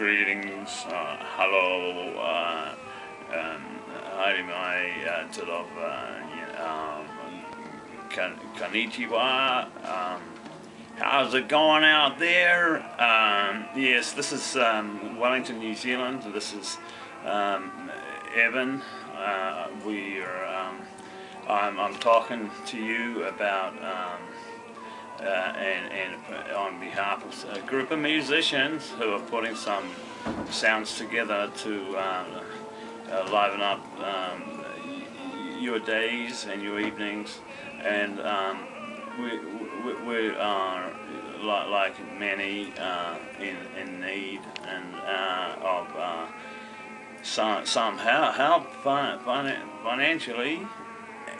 greetings, uh, hello, uh, um, haere mai uh, uh, um, konnichiwa, um, how's it going out there? Um, yes, this is um, Wellington, New Zealand, this is um, Evan, uh, we are, um, I'm, I'm talking to you about um, uh, and, and on behalf of a group of musicians who are putting some sounds together to uh, uh, liven up um, your days and your evenings. And um, we, we, we, are, like many, uh, in, in need and uh, of uh, some, some help, help financially.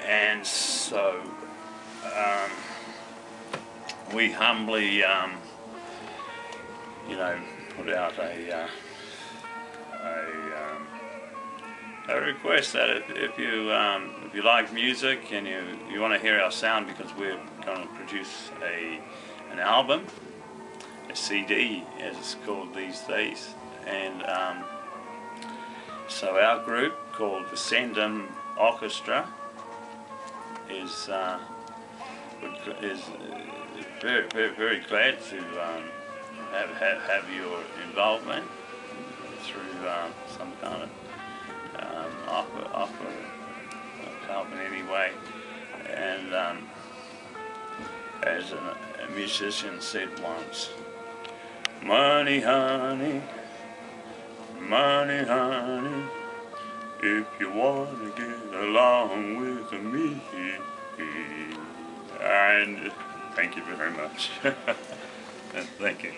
And so, um, we humbly, um, you know, put out a, uh, a, um, a, request that if, if you um, if you like music and you, you want to hear our sound because we're going to produce a an album, a CD as it's called these days, and um, so our group called the Sendum Orchestra is uh, is very, very, very glad to um, have, have, have your involvement through um, some kind of um, offer, offer of help in any way. And um, as a, a musician said once, money honey, money honey, if you want to get along with me. And Thank you very much. Thank you.